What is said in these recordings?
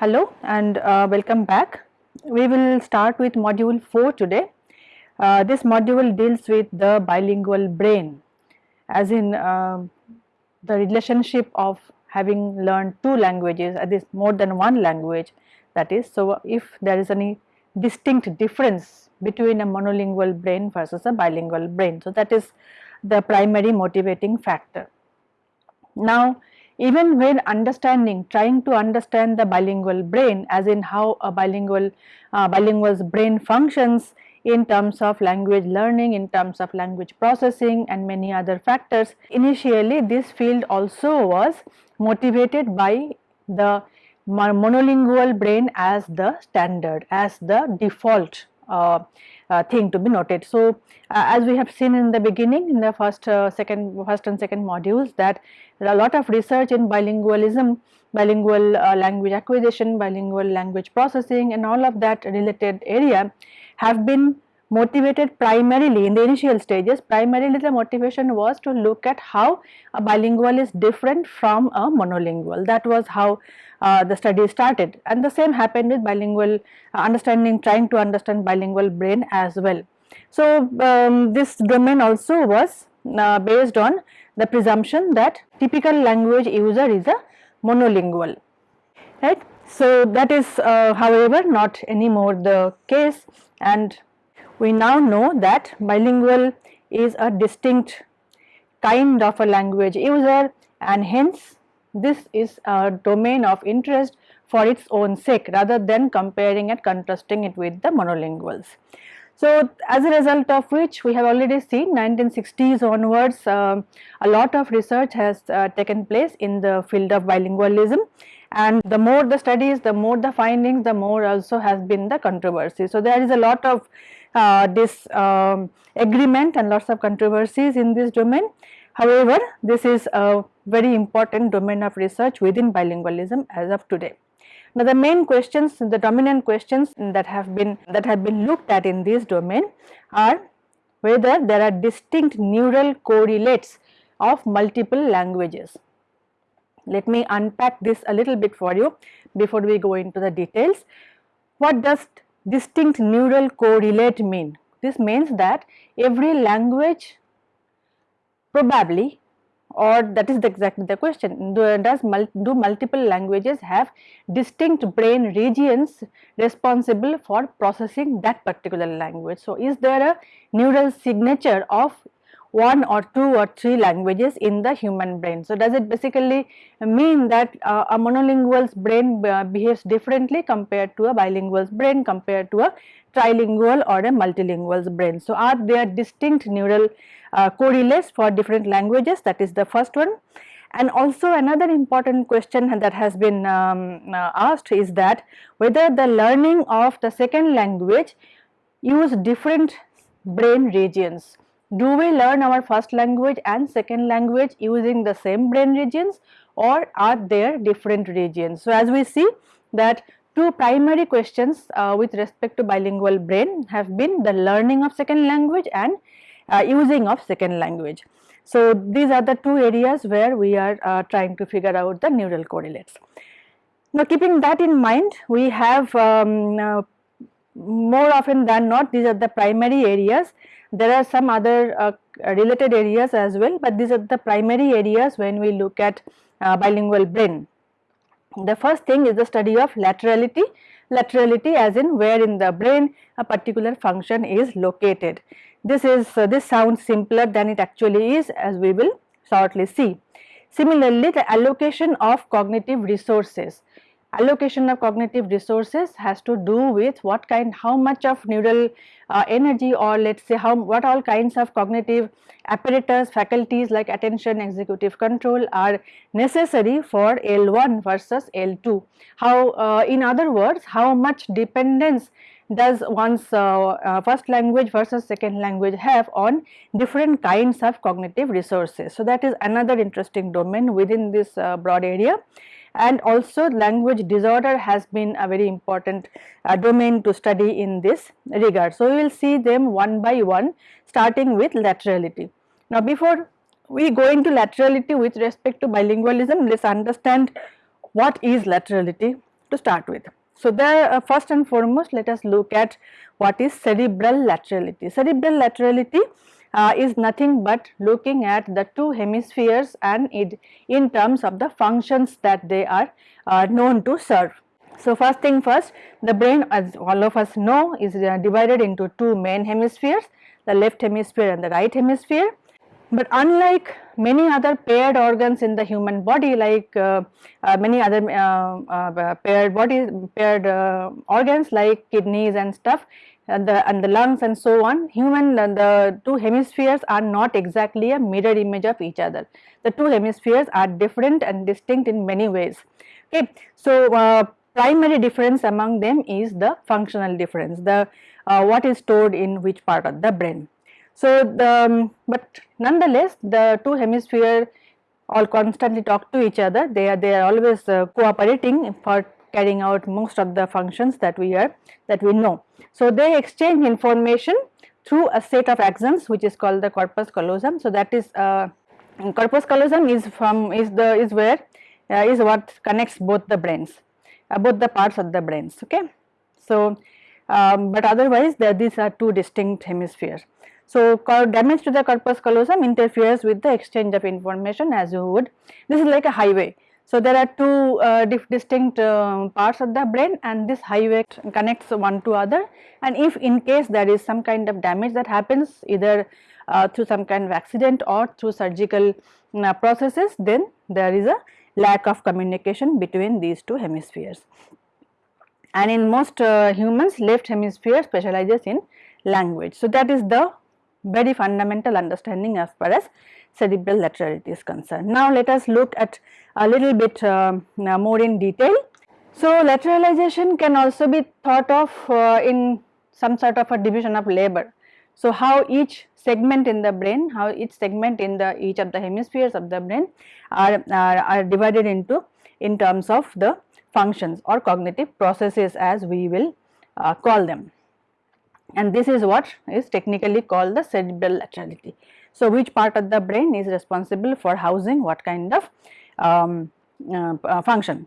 Hello and uh, welcome back. We will start with module 4 today. Uh, this module deals with the bilingual brain as in uh, the relationship of having learned two languages at least more than one language that is so if there is any distinct difference between a monolingual brain versus a bilingual brain. So, that is the primary motivating factor. Now, even when understanding trying to understand the bilingual brain as in how a bilingual uh, bilingual's brain functions in terms of language learning in terms of language processing and many other factors initially this field also was motivated by the monolingual brain as the standard as the default uh, uh, thing to be noted. So, uh, as we have seen in the beginning in the first uh, second first and second modules that there are a lot of research in bilingualism, bilingual uh, language acquisition, bilingual language processing and all of that related area have been motivated primarily in the initial stages. Primarily the motivation was to look at how a bilingual is different from a monolingual. That was how uh, the study started. And the same happened with bilingual uh, understanding trying to understand bilingual brain as well. So, um, this domain also was uh, based on the presumption that typical language user is a monolingual right. So, that is uh, however not anymore the case and we now know that bilingual is a distinct kind of a language user and hence this is a domain of interest for its own sake rather than comparing and contrasting it with the monolinguals. So, as a result of which we have already seen 1960s onwards uh, a lot of research has uh, taken place in the field of bilingualism and the more the studies the more the findings the more also has been the controversy. So, there is a lot of uh, this um, agreement and lots of controversies in this domain. However, this is a very important domain of research within bilingualism as of today. Now, the main questions, the dominant questions that have been that have been looked at in this domain are whether there are distinct neural correlates of multiple languages. Let me unpack this a little bit for you before we go into the details. What does distinct neural correlate mean? This means that every language probably or that is the exactly the question do, does mul do multiple languages have distinct brain regions responsible for processing that particular language. So, is there a neural signature of one or two or three languages in the human brain. So, does it basically mean that uh, a monolingual's brain uh, behaves differently compared to a bilingual's brain compared to a trilingual or a multilingual's brain. So, are there distinct neural uh, for different languages that is the first one. And also another important question that has been um, uh, asked is that whether the learning of the second language use different brain regions do we learn our first language and second language using the same brain regions or are there different regions. So, as we see that two primary questions uh, with respect to bilingual brain have been the learning of second language and uh, using of second language. So, these are the two areas where we are uh, trying to figure out the neural correlates. Now, keeping that in mind we have um, uh, more often than not these are the primary areas there are some other uh, related areas as well, but these are the primary areas when we look at uh, bilingual brain. The first thing is the study of laterality, laterality as in where in the brain a particular function is located. This is uh, this sounds simpler than it actually is as we will shortly see. Similarly, the allocation of cognitive resources allocation of cognitive resources has to do with what kind how much of neural uh, energy or let us say how what all kinds of cognitive apparatus faculties like attention executive control are necessary for L1 versus L2 how uh, in other words how much dependence does one's uh, uh, first language versus second language have on different kinds of cognitive resources. So, that is another interesting domain within this uh, broad area and also language disorder has been a very important uh, domain to study in this regard. So, we will see them one by one starting with laterality. Now, before we go into laterality with respect to bilingualism, let us understand what is laterality. to start with. So, there uh, first and foremost let us look at what is cerebral laterality. Cerebral laterality uh, is nothing but looking at the two hemispheres and it in terms of the functions that they are uh, known to serve. So, first thing first the brain as all of us know is uh, divided into two main hemispheres the left hemisphere and the right hemisphere. But unlike many other paired organs in the human body like uh, uh, many other uh, uh paired bodies paired uh, organs like kidneys and stuff and the and the lungs and so on human the two hemispheres are not exactly a mirror image of each other. The two hemispheres are different and distinct in many ways. Okay so uh, primary difference among them is the functional difference. The uh, what is stored in which part of the brain. So, the, um, but nonetheless the two hemisphere all constantly talk to each other. They are they are always uh, cooperating for carrying out most of the functions that we are that we know. So, they exchange information through a set of axons which is called the corpus callosum. So, that is uh, corpus callosum is from is the is where uh, is what connects both the brains uh, both the parts of the brains okay. So, um, but otherwise these are two distinct hemispheres. So, damage to the corpus callosum interferes with the exchange of information as you would this is like a highway. So, there are two uh, distinct uh, parts of the brain and this highway connects one to other and if in case there is some kind of damage that happens either uh, through some kind of accident or through surgical uh, processes then there is a lack of communication between these two hemispheres and in most uh, humans left hemisphere specializes in language. So, that is the very fundamental understanding as far as cerebral laterality is concerned. Now, let us look at a little bit uh, more in detail. So, lateralization can also be thought of uh, in some sort of a division of labor. So, how each segment in the brain, how each segment in the each of the hemispheres of the brain are, are, are divided into in terms of the functions or cognitive processes as we will uh, call them and this is what is technically called the cerebral laterality. So, which part of the brain is responsible for housing what kind of um, uh, uh, function.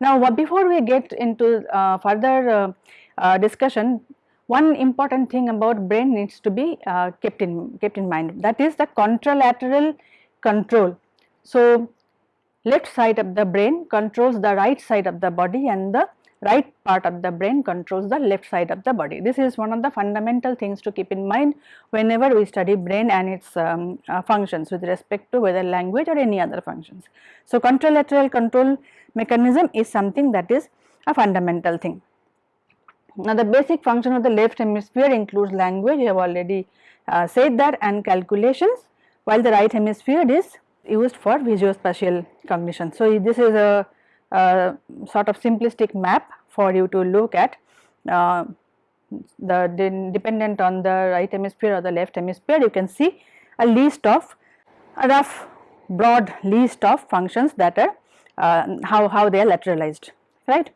Now, before we get into uh, further uh, uh, discussion, one important thing about brain needs to be uh, kept in kept in mind that is the contralateral control. So, left side of the brain controls the right side of the body and the right part of the brain controls the left side of the body. This is one of the fundamental things to keep in mind whenever we study brain and its um, uh, functions with respect to whether language or any other functions. So, contralateral control mechanism is something that is a fundamental thing. Now, the basic function of the left hemisphere includes language, I have already uh, said that and calculations, while the right hemisphere is used for visuospatial cognition. So, this is a, a, sort of simplistic map for you to look at uh, the, dependent on the right hemisphere or the left hemisphere you can see a list of a rough broad list of functions that are uh, how, how they are lateralized right.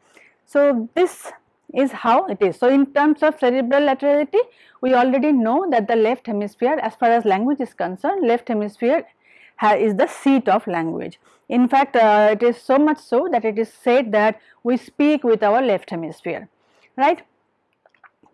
So, this is how it is. So, in terms of cerebral laterality we already know that the left hemisphere as far as language is concerned left hemisphere is the seat of language. In fact, uh, it is so much so that it is said that we speak with our left hemisphere, right.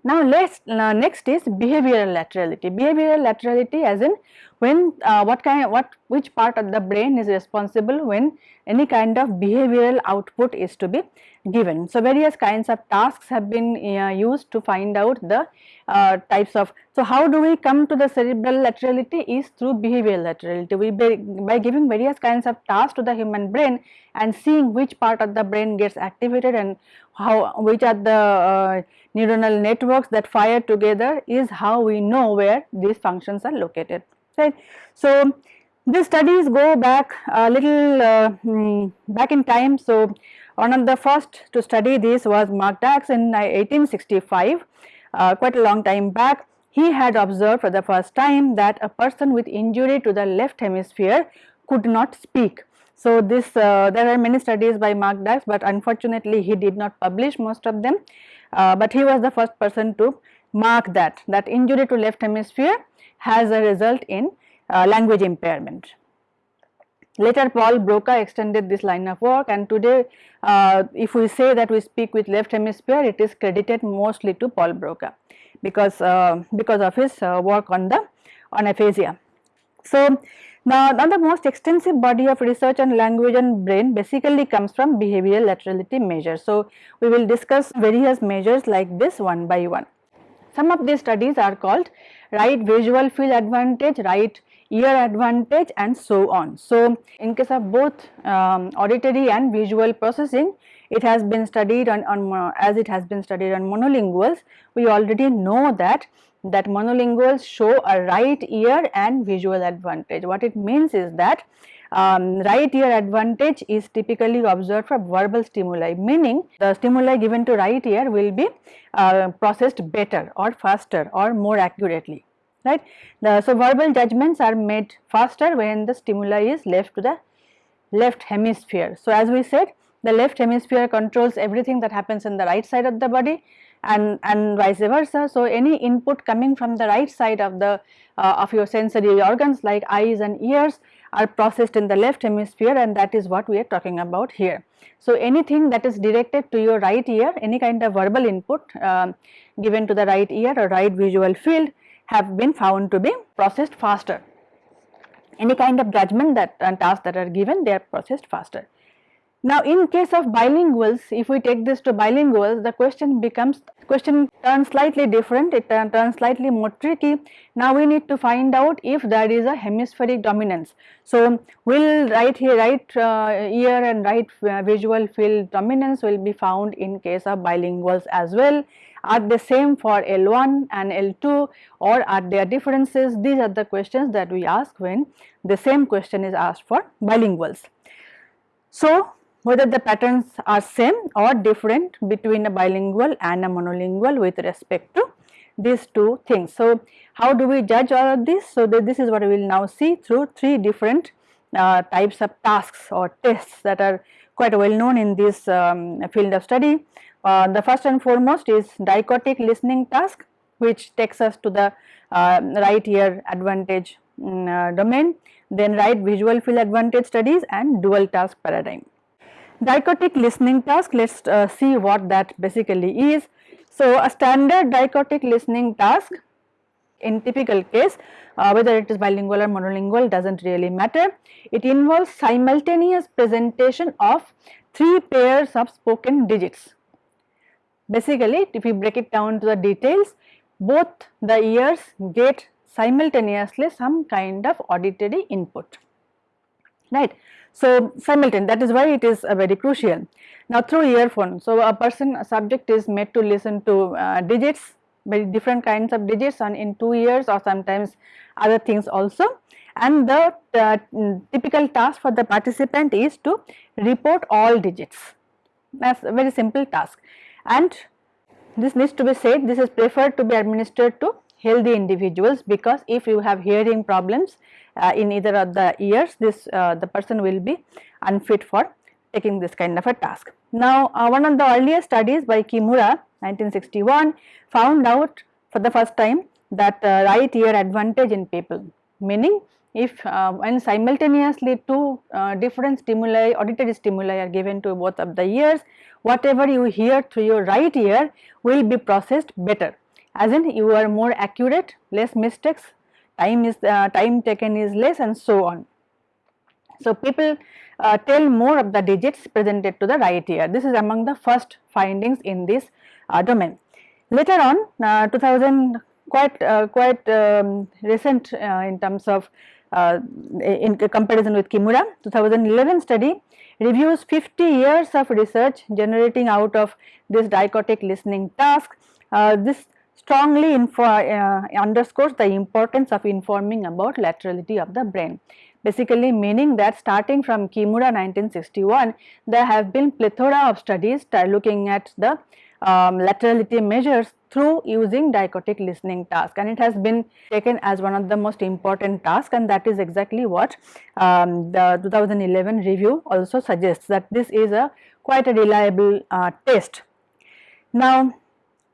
Now, let's uh, next is behavioral laterality. Behavioral laterality as in when uh, what kind what which part of the brain is responsible when any kind of behavioral output is to be given. So, various kinds of tasks have been uh, used to find out the uh, types of. So, how do we come to the cerebral laterality is through behavioral laterality. We by, giving various kinds of tasks to the human brain and seeing which part of the brain gets activated and how which are the uh, neuronal networks that fire together is how we know where these functions are located right. So, these studies go back a little uh, mm, back in time. So, one of the first to study this was Marc Dax in 1865 uh, quite a long time back. He had observed for the first time that a person with injury to the left hemisphere could not speak. So, this uh, there are many studies by Marc Dax, but unfortunately he did not publish most of them, uh, but he was the first person to mark that that injury to left hemisphere has a result in uh, language impairment. Later Paul Broca extended this line of work and today uh, if we say that we speak with left hemisphere it is credited mostly to Paul Broca because uh, because of his uh, work on the on aphasia. So now, now the most extensive body of research on language and brain basically comes from behavioral laterality measures. So we will discuss various measures like this one by one. Some of these studies are called right visual field advantage, right ear advantage and so on. So, in case of both um, auditory and visual processing, it has been studied on, on as it has been studied on monolinguals, we already know that that monolinguals show a right ear and visual advantage. What it means is that um, right ear advantage is typically observed for verbal stimuli meaning the stimuli given to right ear will be uh, processed better or faster or more accurately right. The, so, verbal judgments are made faster when the stimuli is left to the left hemisphere. So, as we said the left hemisphere controls everything that happens in the right side of the body and, and vice versa. So, any input coming from the right side of the uh, of your sensory organs like eyes and ears are processed in the left hemisphere and that is what we are talking about here. So, anything that is directed to your right ear, any kind of verbal input uh, given to the right ear or right visual field have been found to be processed faster. Any kind of judgment that and tasks that are given they are processed faster. Now in case of bilinguals, if we take this to bilinguals, the question becomes, question turns slightly different, it turns slightly more tricky. Now we need to find out if there is a hemispheric dominance. So will right here, right uh, ear and right uh, visual field dominance will be found in case of bilinguals as well. Are they same for L1 and L2 or are there differences? These are the questions that we ask when the same question is asked for bilinguals. So whether the patterns are same or different between a bilingual and a monolingual with respect to these two things. So, how do we judge all of this? So, this is what we will now see through three different uh, types of tasks or tests that are quite well known in this um, field of study. Uh, the first and foremost is dichotic listening task which takes us to the uh, right ear advantage um, domain, then right visual field advantage studies and dual task paradigm. Dichotic listening task, let us uh, see what that basically is. So, a standard dichotic listening task in typical case uh, whether it is bilingual or monolingual does not really matter. It involves simultaneous presentation of three pairs of spoken digits. Basically if we break it down to the details both the ears get simultaneously some kind of auditory input right. So, simultaneous that is why it is uh, very crucial. Now through earphone, so a person a subject is made to listen to uh, digits very different kinds of digits and in two ears or sometimes other things also and the uh, typical task for the participant is to report all digits that is a very simple task and this needs to be said this is preferred to be administered to healthy individuals because if you have hearing problems uh, in either of the ears this uh, the person will be unfit for taking this kind of a task. Now uh, one of the earliest studies by Kimura 1961 found out for the first time that uh, right ear advantage in people meaning if uh, when simultaneously two uh, different stimuli auditory stimuli are given to both of the ears whatever you hear through your right ear will be processed better as in you are more accurate less mistakes time is uh, time taken is less and so on. So, people uh, tell more of the digits presented to the right ear. This is among the first findings in this uh, domain. Later on uh, 2000 quite uh, quite um, recent uh, in terms of Uh, in comparison with Kimura 2011 study reviews 50 years of research generating out of this dichotic listening task. Uh, this strongly uh, underscores the importance of informing about laterality of the brain. Basically meaning that starting from Kimura 1961, there have been plethora of studies uh, looking at the um, laterality measures through using dichotic listening task and it has been taken as one of the most important tasks and that is exactly what um, the 2011 review also suggests that this is a quite a reliable uh, test. Now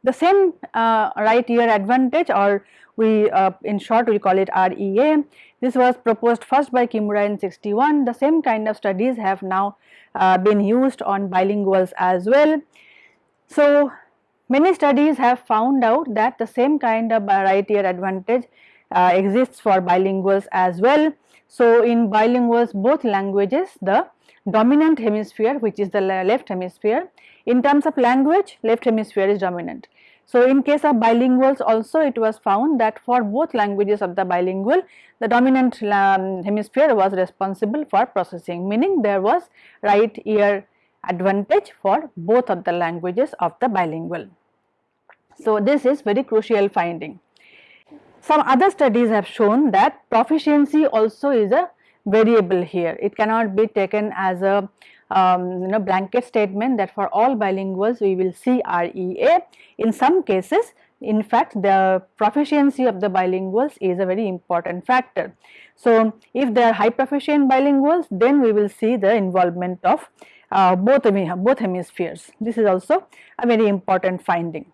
The same uh, right ear advantage or we uh, in short we call it REA. This was proposed first by Kimura in 61. The same kind of studies have now uh, been used on bilinguals as well. So, many studies have found out that the same kind of right ear advantage uh, exists for bilinguals as well. So, in bilinguals both languages the dominant hemisphere which is the left hemisphere in terms of language left hemisphere is dominant. So, in case of bilinguals also it was found that for both languages of the bilingual the dominant um, hemisphere was responsible for processing meaning there was right ear advantage for both of the languages of the bilingual. So, this is very crucial finding. Some other studies have shown that proficiency also is a variable here. It cannot be taken as a um, you know blanket statement that for all bilinguals we will see REA. In some cases in fact the proficiency of the bilinguals is a very important factor. So, if they are high proficient bilinguals then we will see the involvement of uh, both, both hemispheres. This is also a very important finding.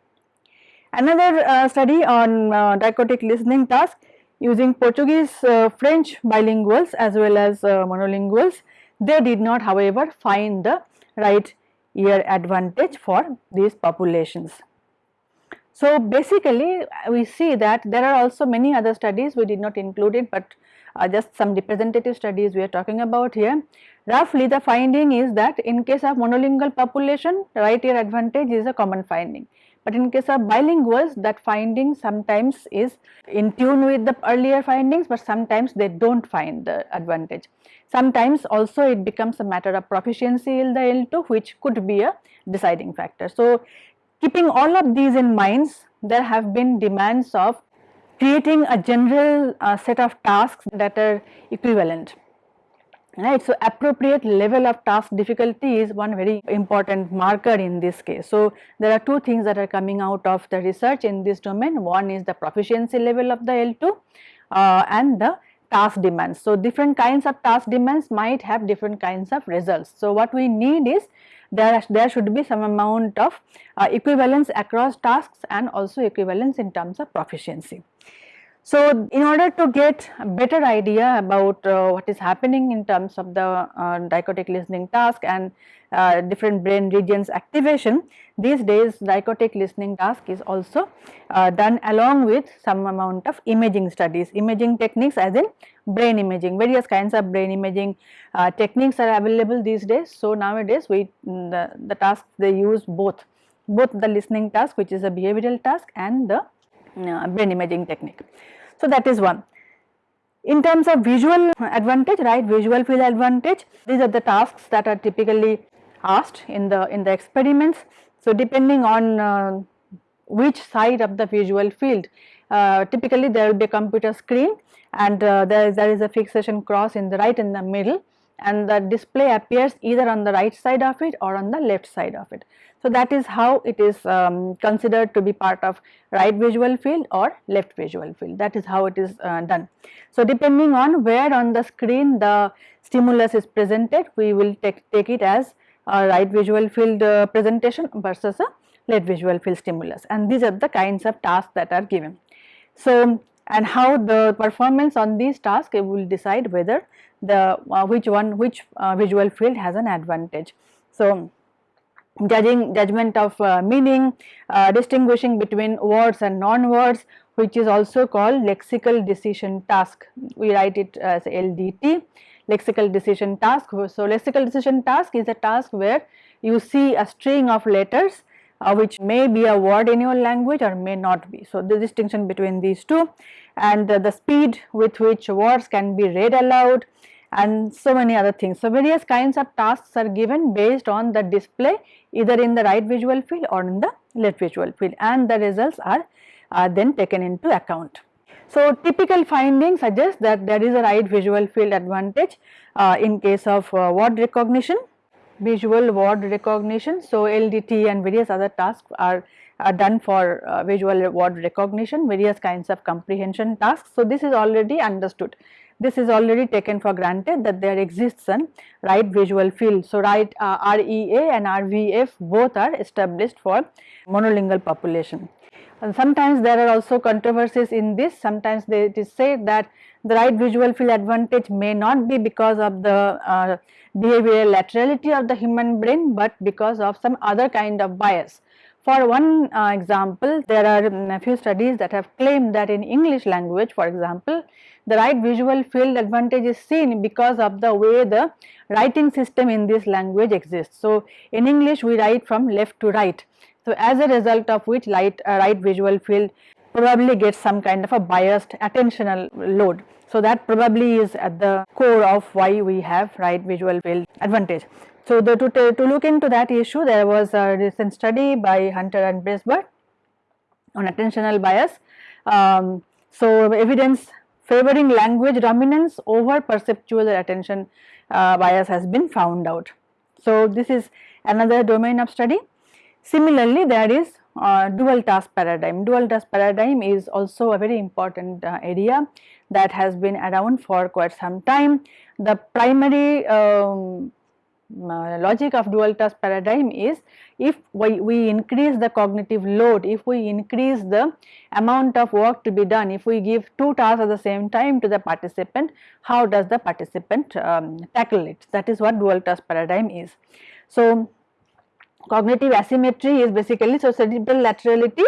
Another uh, study on uh, dichotic listening task using Portuguese, uh, French bilinguals as well as uh, monolinguals, they did not however find the right ear advantage for these populations. So, basically we see that there are also many other studies we did not include it, but uh, just some representative studies we are talking about here. Roughly the finding is that in case of monolingual population right ear advantage is a common finding. But in case of bilinguals that finding sometimes is in tune with the earlier findings but sometimes they do not find the advantage. Sometimes also it becomes a matter of proficiency in the L2 which could be a deciding factor. So, keeping all of these in mind there have been demands of creating a general uh, set of tasks that are equivalent right. So, appropriate level of task difficulty is one very important marker in this case. So, there are two things that are coming out of the research in this domain. One is the proficiency level of the L2 uh, and the task demands. So, different kinds of task demands might have different kinds of results. So, what we need is there, there should be some amount of uh, equivalence across tasks and also equivalence in terms of proficiency. So, in order to get a better idea about uh, what is happening in terms of the uh, dichotic listening task and uh, different brain regions activation, these days dichotic listening task is also uh, done along with some amount of imaging studies, imaging techniques as in brain imaging, various kinds of brain imaging uh, techniques are available these days. So, nowadays we the, the tasks they use both, both the listening task which is a behavioral task and the uh, brain imaging technique. So, that is one. In terms of visual advantage, right, visual field advantage, these are the tasks that are typically asked in the in the experiments. So, depending on uh, which side of the visual field, uh, typically there will be a computer screen and uh, there, is, there is a fixation cross in the right in the middle and the display appears either on the right side of it or on the left side of it. So, that is how it is um, considered to be part of right visual field or left visual field that is how it is uh, done. So, depending on where on the screen the stimulus is presented we will take, take it as a right visual field uh, presentation versus a left visual field stimulus and these are the kinds of tasks that are given. So, and how the performance on these tasks will decide whether the uh, which one which uh, visual field has an advantage. So, judging judgment of uh, meaning, uh, distinguishing between words and non-words which is also called lexical decision task. We write it as LDT, lexical decision task. So, lexical decision task is a task where you see a string of letters uh, which may be a word in your language or may not be. So, the distinction between these two and uh, the speed with which words can be read aloud and so many other things. So, various kinds of tasks are given based on the display either in the right visual field or in the left visual field and the results are, then taken into account. So, typical findings suggest that there is a right visual field advantage uh, in case of uh, word recognition, visual word recognition. So, LDT and various other tasks are, are done for uh, visual word recognition, various kinds of comprehension tasks. So, this is already understood this is already taken for granted that there exists an right visual field. So, right uh, REA and RVF both are established for monolingual population. And sometimes there are also controversies in this, sometimes they, it is said that the right visual field advantage may not be because of the uh, behavioral laterality of the human brain, but because of some other kind of bias. For one uh, example, there are um, a few studies that have claimed that in English language for example, the right visual field advantage is seen because of the way the writing system in this language exists. So, in English we write from left to right. So, as a result of which light, uh, right visual field probably gets some kind of a biased attentional load. So, that probably is at the core of why we have right visual field advantage. So, the, to, to look into that issue there was a recent study by Hunter and Brysbaert on attentional bias. Um, so, evidence favoring language dominance over perceptual attention uh, bias has been found out. So, this is another domain of study. Similarly, there is uh, dual task paradigm. Dual task paradigm is also a very important uh, area that has been around for quite some time. The primary um, uh, logic of dual task paradigm is if we, we increase the cognitive load, if we increase the amount of work to be done, if we give two tasks at the same time to the participant, how does the participant um, tackle it? That is what dual task paradigm is. So, cognitive asymmetry is basically so cerebral laterality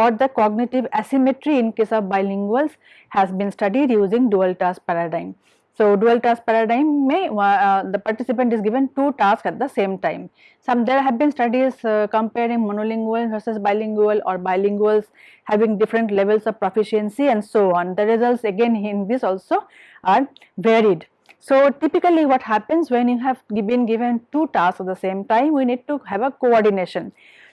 or the cognitive asymmetry in case of bilinguals has been studied using dual task paradigm. So, dual task paradigm may uh, the participant is given two tasks at the same time. Some there have been studies uh, comparing monolingual versus bilingual or bilinguals having different levels of proficiency and so on. The results again in this also are varied. So, typically what happens when you have been given two tasks at the same time we need to have a coordination.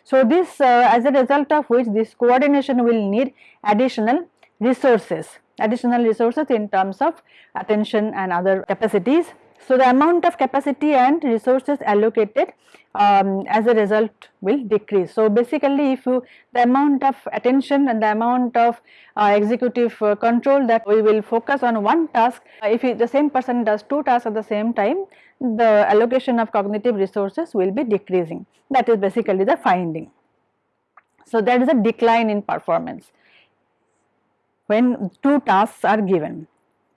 So, this uh, as a result of which this coordination will need additional resources additional resources in terms of attention and other capacities. So, the amount of capacity and resources allocated um, as a result will decrease. So, basically if you the amount of attention and the amount of uh, executive uh, control that we will focus on one task, uh, if the same person does two tasks at the same time, the allocation of cognitive resources will be decreasing. That is basically the finding. So, there is a decline in performance when two tasks are given.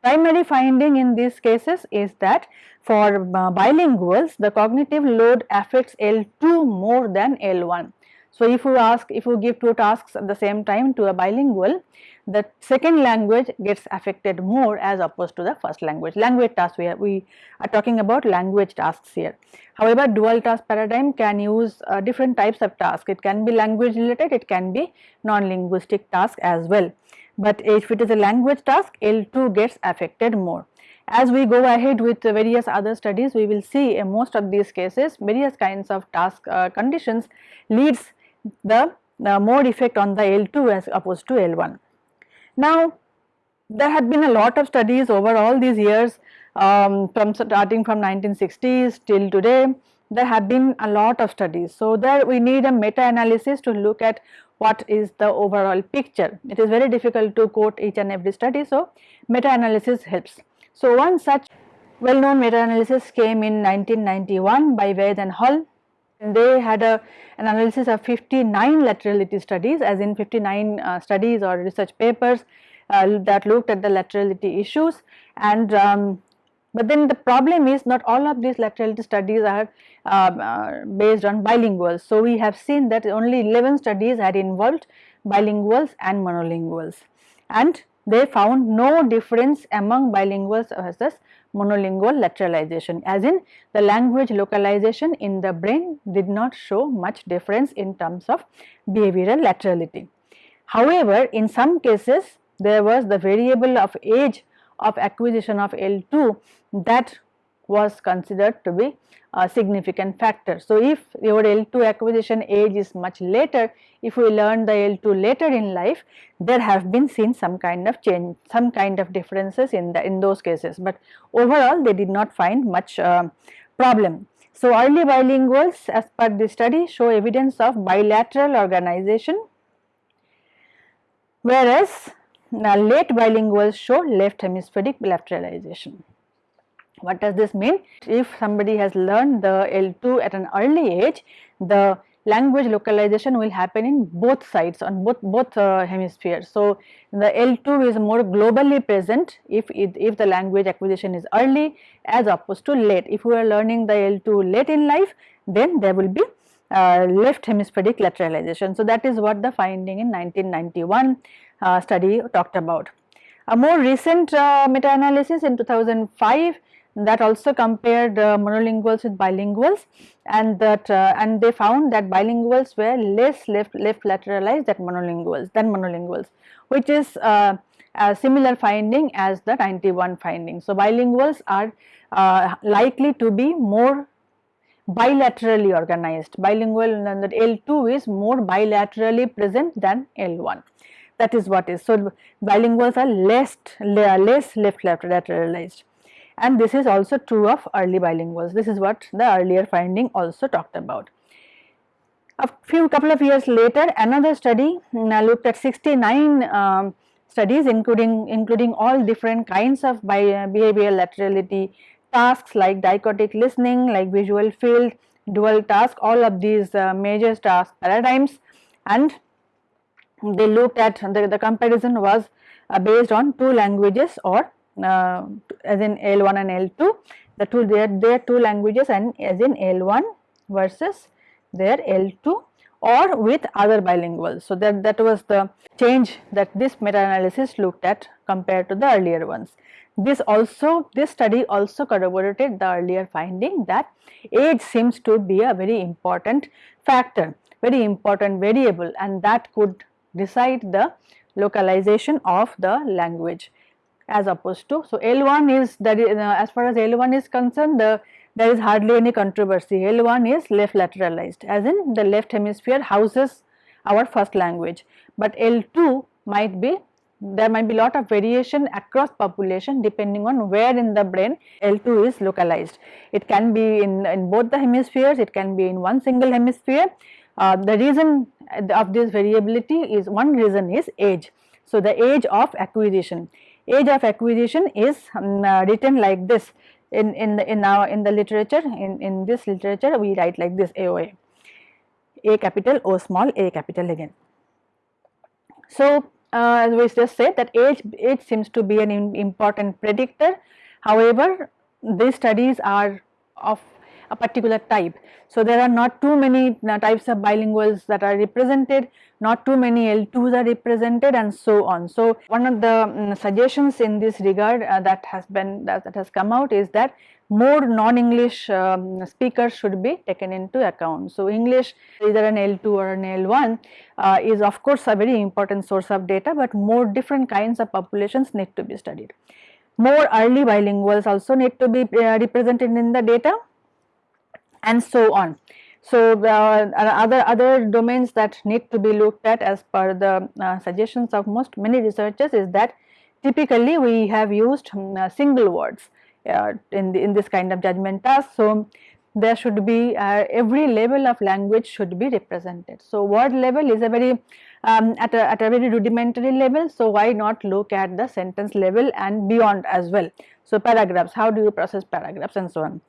Primary finding in these cases is that for uh, bilinguals the cognitive load affects L2 more than L1. So, if you ask if you give two tasks at the same time to a bilingual the second language gets affected more as opposed to the first language. Language tasks we are, we are talking about language tasks here. However, dual task paradigm can use uh, different types of tasks. It can be language related, it can be non-linguistic task as well but if it is a language task L2 gets affected more. As we go ahead with various other studies we will see in most of these cases various kinds of task uh, conditions leads the uh, more effect on the L2 as opposed to L1. Now there had been a lot of studies over all these years um, from starting from 1960s till today there have been a lot of studies. So, there we need a meta analysis to look at what is the overall picture. It is very difficult to quote each and every study, so meta-analysis helps. So, one such well known meta-analysis came in 1991 by Vaid and Hall. And they had a, an analysis of 59 laterality studies as in 59 uh, studies or research papers uh, that looked at the laterality issues and um, but then the problem is not all of these laterality studies are uh, uh, based on bilinguals. So, we have seen that only 11 studies had involved bilinguals and monolinguals and they found no difference among bilinguals versus monolingual lateralization as in the language localization in the brain did not show much difference in terms of behavioral laterality. However, in some cases there was the variable of age of acquisition of L2 that was considered to be a significant factor. So, if your L2 acquisition age is much later, if we learn the L2 later in life, there have been seen some kind of change, some kind of differences in the in those cases, but overall they did not find much uh, problem. So, early bilinguals as per the study show evidence of bilateral organization, whereas now late bilinguals show left hemispheric lateralization. What does this mean? If somebody has learned the L2 at an early age, the language localization will happen in both sides on both both uh, hemispheres. So, the L2 is more globally present if it, if the language acquisition is early as opposed to late. If we are learning the L2 late in life then there will be uh, left hemispheric lateralization. So, that is what the finding in 1991 uh, study talked about. A more recent uh, meta-analysis in 2005 that also compared uh, monolinguals with bilinguals and that uh, and they found that bilinguals were less left left lateralized than monolinguals than monolinguals which is uh, a similar finding as the 91 finding. So, bilinguals are uh, likely to be more bilaterally organized bilingual and that L2 is more bilaterally present than L1 that is what is. So, bilinguals are less less left lateralized and this is also true of early bilinguals. This is what the earlier finding also talked about. A few couple of years later another study uh, looked at 69 um, studies including including all different kinds of bi behavioral laterality tasks like dichotic listening like visual field dual task all of these uh, major task paradigms and they looked at the, the comparison was uh, based on two languages or uh, as in L1 and L2 the two their their two languages and as in L1 versus their L2 or with other bilinguals. So, that, that was the change that this meta analysis looked at compared to the earlier ones. This also this study also corroborated the earlier finding that age seems to be a very important factor, very important variable and that could decide the localization of the language as opposed to. So, L1 is that is, uh, as far as L1 is concerned the there is hardly any controversy L1 is left lateralized as in the left hemisphere houses our first language, but L2 might be there might be lot of variation across population depending on where in the brain L2 is localized. It can be in, in both the hemispheres, it can be in one single hemisphere. Uh, the reason of this variability is one reason is age. So, the age of acquisition age of acquisition is um, uh, written like this. In in the, in our in the literature in in this literature we write like this AOA A. Capital O small A capital again. So, uh, as we just said that age age seems to be an important predictor. However these studies are of a particular type. So, there are not too many uh, types of bilinguals that are represented, not too many L2s are represented and so on. So, one of the um, suggestions in this regard uh, that has been that, that, has come out is that more non-English um, speakers should be taken into account. So, English either an L2 or an L1 uh, is of course a very important source of data, but more different kinds of populations need to be studied. More early bilinguals also need to be uh, represented in the data and so on. So, uh, other other domains that need to be looked at as per the uh, suggestions of most many researchers is that typically we have used um, single words uh, in the, in this kind of judgment task. So, there should be uh, every level of language should be represented. So, word level is a very um, at, a, at a very rudimentary level. So, why not look at the sentence level and beyond as well. So, paragraphs how do you process paragraphs and so on.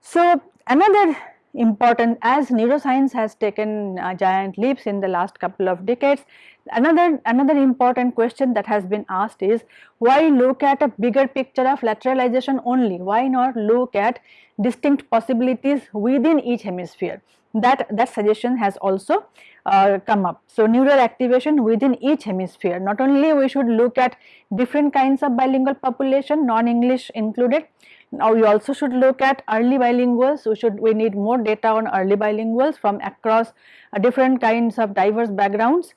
So, another important as neuroscience has taken uh, giant leaps in the last couple of decades another another important question that has been asked is why look at a bigger picture of lateralization only? Why not look at distinct possibilities within each hemisphere? That that suggestion has also uh, come up. So neural activation within each hemisphere. Not only we should look at different kinds of bilingual population non english included now we also should look at early bilinguals, we should we need more data on early bilinguals from across uh, different kinds of diverse backgrounds.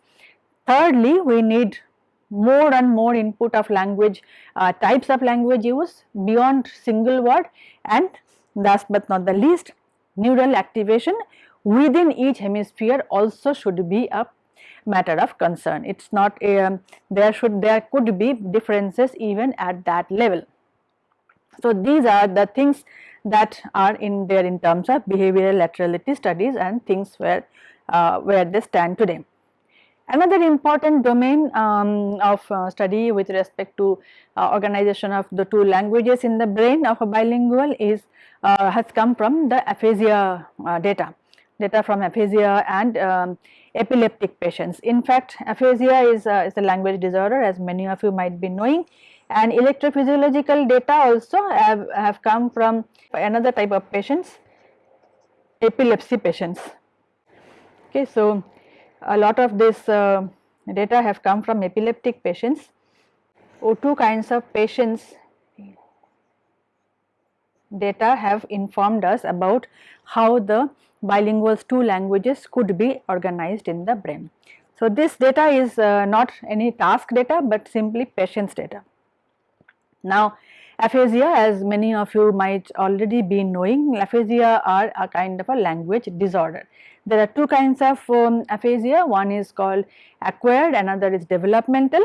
Thirdly, we need more and more input of language uh, types of language use beyond single word and last but not the least neural activation within each hemisphere also should be a matter of concern. It is not a, um, there should there could be differences even at that level. So, these are the things that are in there in terms of behavioral laterality studies and things where, uh, where they stand today. Another important domain um, of uh, study with respect to uh, organization of the two languages in the brain of a bilingual is uh, has come from the aphasia uh, data, data from aphasia and um, epileptic patients. In fact, aphasia is, is a language disorder as many of you might be knowing and electrophysiological data also have, have come from another type of patients, epilepsy patients. Okay, so a lot of this uh, data have come from epileptic patients or two kinds of patients data have informed us about how the bilinguals two languages could be organized in the brain. So, this data is uh, not any task data, but simply patients data. Now, aphasia as many of you might already be knowing, aphasia are a kind of a language disorder. There are two kinds of um, aphasia, one is called acquired, another is developmental.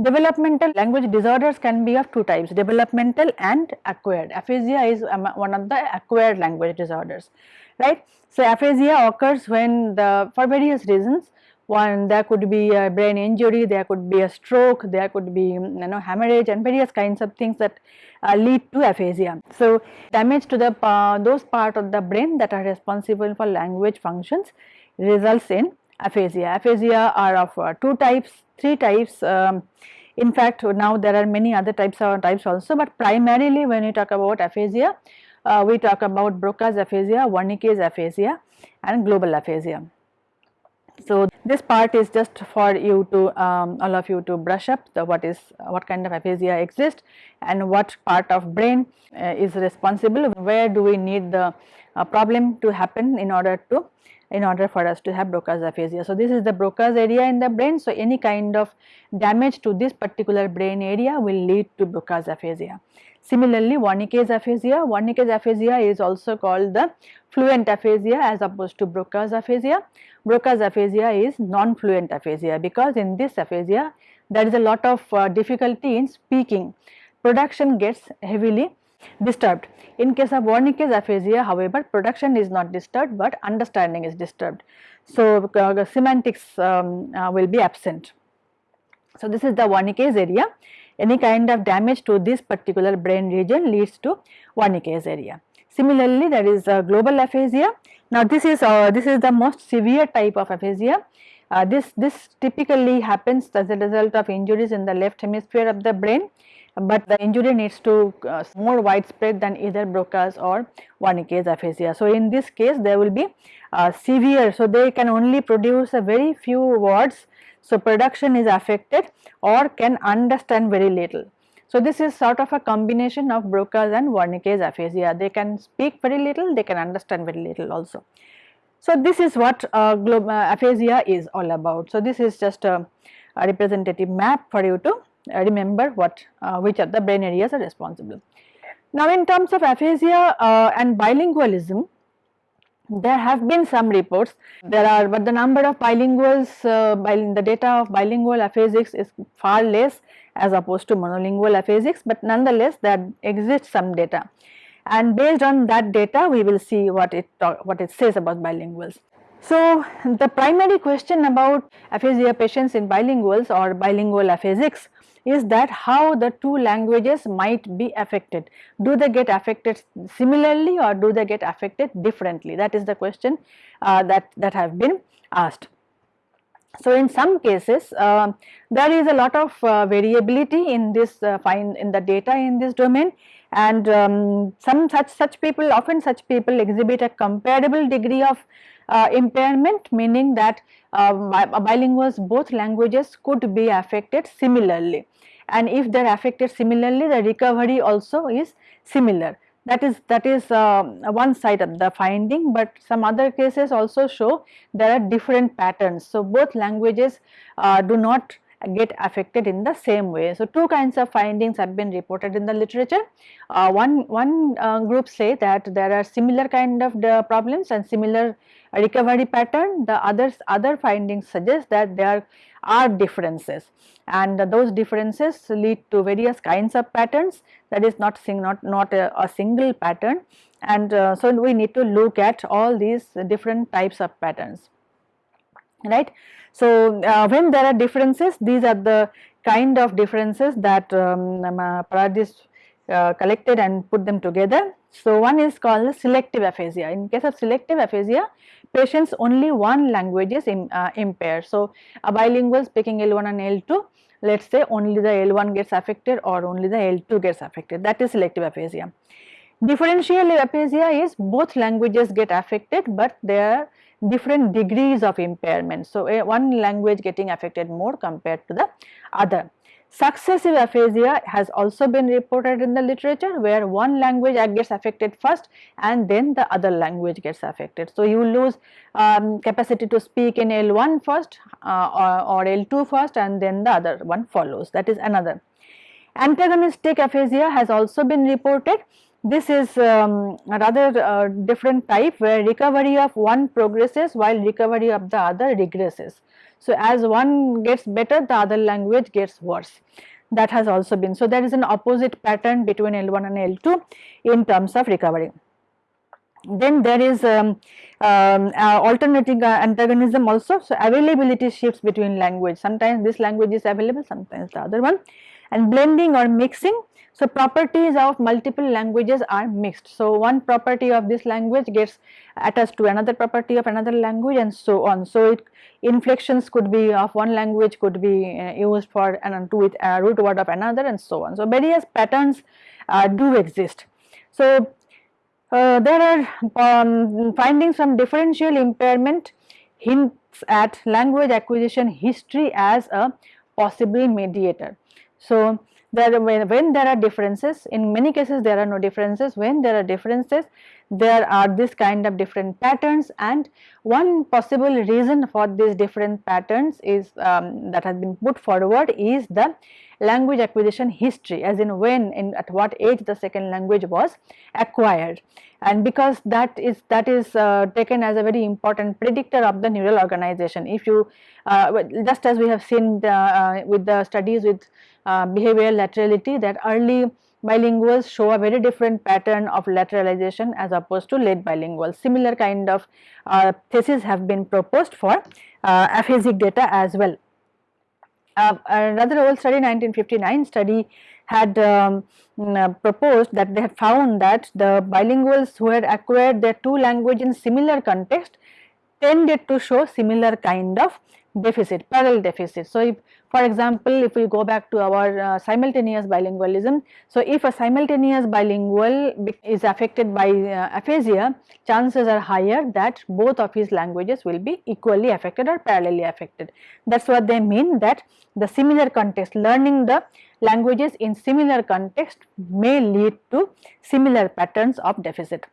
Developmental language disorders can be of two types, developmental and acquired. Aphasia is um, one of the acquired language disorders, right. So, aphasia occurs when the for various reasons one there could be a brain injury, there could be a stroke, there could be you know hemorrhage and various kinds of things that uh, lead to aphasia. So, damage to the uh, those part of the brain that are responsible for language functions results in aphasia. Aphasia are of uh, two types, three types. Um, in fact, now there are many other types of types also, but primarily when we talk about aphasia, uh, we talk about Broca's aphasia, Wernicke's aphasia and global aphasia. So, this part is just for you to um, all of you to brush up the what is what kind of aphasia exists and what part of brain uh, is responsible where do we need the uh, problem to happen in order to in order for us to have Broca's aphasia. So, this is the Broca's area in the brain. So, any kind of damage to this particular brain area will lead to Broca's aphasia. Similarly, Wernicke's aphasia, Wernicke's aphasia is also called the fluent aphasia as opposed to Broca's aphasia. Broca's aphasia is non-fluent aphasia because in this aphasia there is a lot of uh, difficulty in speaking. Production gets heavily disturbed. In case of Wernicke's aphasia however production is not disturbed but understanding is disturbed. So, uh, semantics um, uh, will be absent. So, this is the Wernicke's area any kind of damage to this particular brain region leads to Wernicke's area. Similarly, there is global aphasia now this is uh, this is the most severe type of aphasia. Uh, this this typically happens as a result of injuries in the left hemisphere of the brain, but the injury needs to uh, more widespread than either Broca's or Wernicke's aphasia. So in this case there will be uh, severe, so they can only produce a very few words. So production is affected or can understand very little. So, this is sort of a combination of Broca's and Wernicke's aphasia. They can speak very little, they can understand very little also. So, this is what uh, uh, aphasia is all about. So, this is just a, a representative map for you to uh, remember what uh, which are the brain areas are responsible. Now, in terms of aphasia uh, and bilingualism, there have been some reports, there are but the number of bilinguals, uh, the data of bilingual aphasics is far less as opposed to monolingual aphasics, but nonetheless there exists some data and based on that data we will see what it talk, what it says about bilinguals. So, the primary question about aphasia patients in bilinguals or bilingual aphasics is that how the two languages might be affected. Do they get affected similarly or do they get affected differently? That is the question uh, that, that have been asked. So, in some cases uh, there is a lot of uh, variability in this uh, in the data in this domain. And um, some such such people often such people exhibit a comparable degree of uh, impairment meaning that uh, bilinguals both languages could be affected similarly. And if they are affected similarly the recovery also is similar that is that is uh, one side of the finding but some other cases also show there are different patterns so both languages uh, do not get affected in the same way. So, two kinds of findings have been reported in the literature. Uh, one one uh, group say that there are similar kind of problems and similar recovery pattern. The others other findings suggest that there are differences and those differences lead to various kinds of patterns that is not sing, not not a, a single pattern and uh, so we need to look at all these different types of patterns. right. So, uh, when there are differences these are the kind of differences that um, um uh, uh, collected and put them together. So, one is called selective aphasia. In case of selective aphasia, patients only one language is Im, uh, impaired. So, a bilingual speaking L1 and L2, let us say only the L1 gets affected or only the L2 gets affected that is selective aphasia. Differential aphasia is both languages get affected, but there are different degrees of impairment. So, one language getting affected more compared to the other. Successive aphasia has also been reported in the literature where one language gets affected first and then the other language gets affected. So, you lose um, capacity to speak in L1 first uh, or, or L2 first and then the other one follows that is another. Antagonistic aphasia has also been reported. This is um, a rather uh, different type where recovery of one progresses while recovery of the other regresses. So, as one gets better the other language gets worse that has also been. So, there is an opposite pattern between L1 and L2 in terms of recovery. Then there is um, um, uh, alternating uh, antagonism also. So, availability shifts between language sometimes this language is available sometimes the other one and blending or mixing so, properties of multiple languages are mixed. So, one property of this language gets attached to another property of another language and so on. So, it, inflections could be of one language could be uh, used for and to with a root word of another and so on. So, various patterns uh, do exist. So, uh, there are um, findings from differential impairment hints at language acquisition history as a possible mediator. So, there when, when there are differences in many cases there are no differences. When there are differences there are this kind of different patterns. And one possible reason for these different patterns is um, that has been put forward is the language acquisition history as in when in at what age the second language was acquired and because that is that is uh, taken as a very important predictor of the neural organization if you uh, just as we have seen the, uh, with the studies with uh, behavioral laterality that early bilinguals show a very different pattern of lateralization as opposed to late bilinguals. Similar kind of uh, theses have been proposed for uh, aphasic data as well. Uh, another old study 1959 study had um, uh, proposed that they had found that the bilinguals who had acquired their two language in similar context tended to show similar kind of deficit, parallel deficit. So, if for example, if we go back to our uh, simultaneous bilingualism, so if a simultaneous bilingual is affected by uh, aphasia, chances are higher that both of his languages will be equally affected or parallelly affected. That is what they mean that the similar context, learning the languages in similar context may lead to similar patterns of deficit.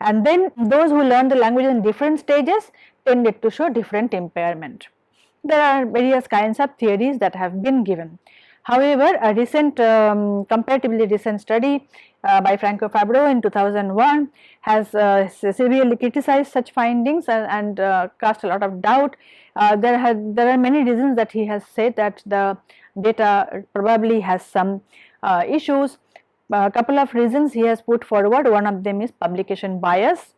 And then those who learn the languages in different stages tended to show different impairment. There are various kinds of theories that have been given. However, a recent um, comparatively recent study uh, by Franco Fabbro in 2001 has uh, severely criticized such findings and, and uh, cast a lot of doubt. Uh, there, there are many reasons that he has said that the data probably has some uh, issues. A couple of reasons he has put forward, one of them is publication bias.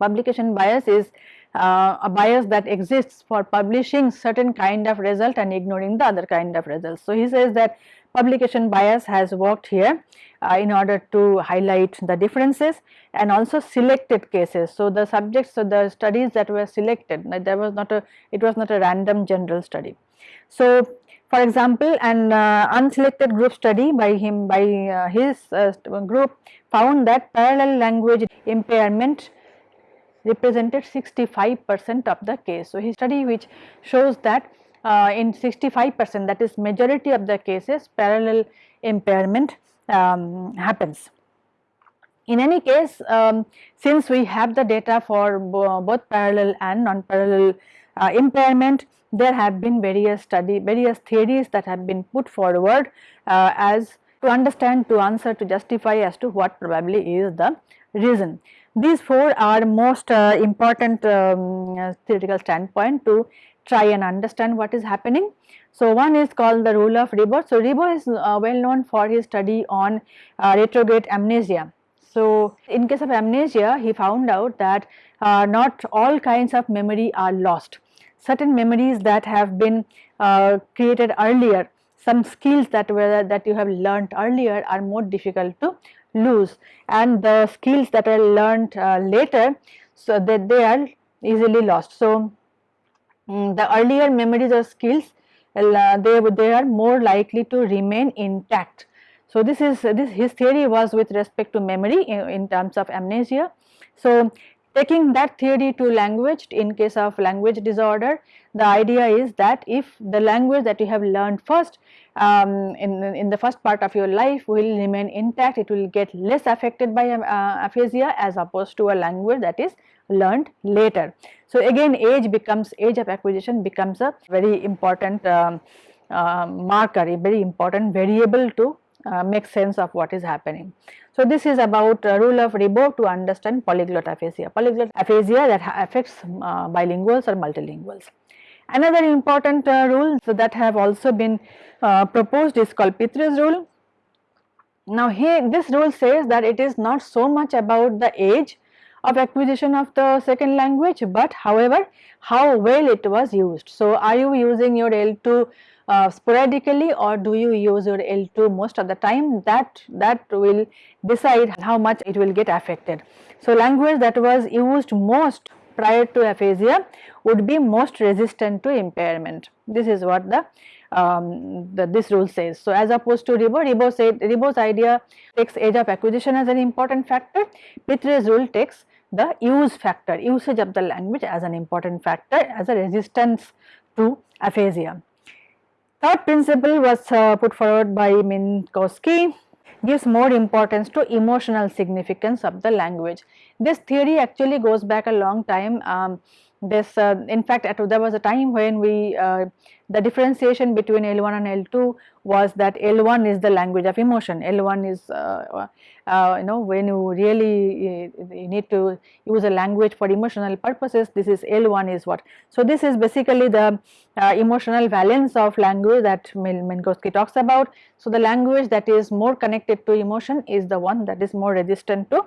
Publication bias is uh, a bias that exists for publishing certain kind of result and ignoring the other kind of results. So, he says that publication bias has worked here uh, in order to highlight the differences and also selected cases. So, the subjects, so the studies that were selected, there was not a, it was not a random general study. So, for example, an uh, unselected group study by him, by uh, his uh, group found that parallel language impairment represented 65 percent of the case. So, his study which shows that uh, in 65 percent that is majority of the cases parallel impairment um, happens. In any case, um, since we have the data for bo both parallel and non-parallel uh, impairment, there have been various study, various theories that have been put forward uh, as to understand, to answer, to justify as to what probably is the reason. These four are most uh, important um, uh, theoretical standpoint to try and understand what is happening. So, one is called the rule of Ribot. So, Ribot is uh, well known for his study on uh, retrograde amnesia. So, in case of amnesia he found out that uh, not all kinds of memory are lost. certain memories that have been uh, created earlier some skills that were that you have learnt earlier are more difficult to lose and the skills that are learnt uh, later so that they are easily lost. So, um, the earlier memories or skills uh, they, they are more likely to remain intact. So, this is this his theory was with respect to memory in, in terms of amnesia. So, taking that theory to language in case of language disorder the idea is that if the language that you have learned first um, in, in the first part of your life will remain intact it will get less affected by uh, aphasia as opposed to a language that is learned later. So, again age becomes age of acquisition becomes a very important uh, marker a very important variable to uh, make sense of what is happening. So, this is about uh, rule of Ribot to understand polyglot aphasia, polyglot aphasia that affects uh, bilinguals or multilinguals. Another important uh, rule so that have also been uh, proposed is called Pitres' rule. Now, here this rule says that it is not so much about the age of acquisition of the second language, but however how well it was used. So, are you using your L2 uh, sporadically or do you use your L2 most of the time that that will decide how much it will get affected. So, language that was used most prior to aphasia would be most resistant to impairment. This is what the, um, the this rule says. So, as opposed to Ribot, Ribot said Ribot's idea takes age of acquisition as an important factor, Pitres' rule takes the use factor, usage of the language as an important factor as a resistance to aphasia. Third principle was uh, put forward by Minkowski gives more importance to emotional significance of the language. This theory actually goes back a long time. Um, this uh, in fact at, there was a time when we uh, the differentiation between L1 and L2 was that L1 is the language of emotion, L1 is uh, uh, you know when you really you need to use a language for emotional purposes this is L1 is what. So, this is basically the uh, emotional valence of language that Minkowski talks about. So, the language that is more connected to emotion is the one that is more resistant to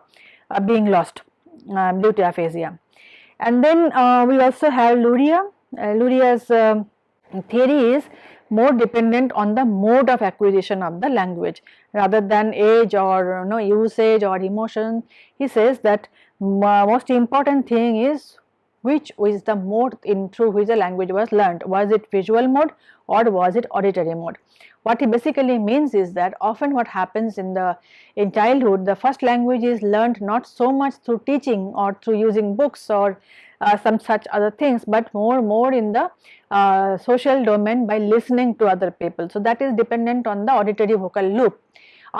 uh, being lost due to aphasia. And then uh, we also have Luria, uh, Luria's um, theory is more dependent on the mode of acquisition of the language rather than age or you know, usage or emotion. He says that most important thing is which is the mode in through which the language was learned. Was it visual mode or was it auditory mode? What he basically means is that often what happens in the in childhood the first language is learned not so much through teaching or through using books or uh, some such other things, but more more in the uh, social domain by listening to other people. So, that is dependent on the auditory vocal loop.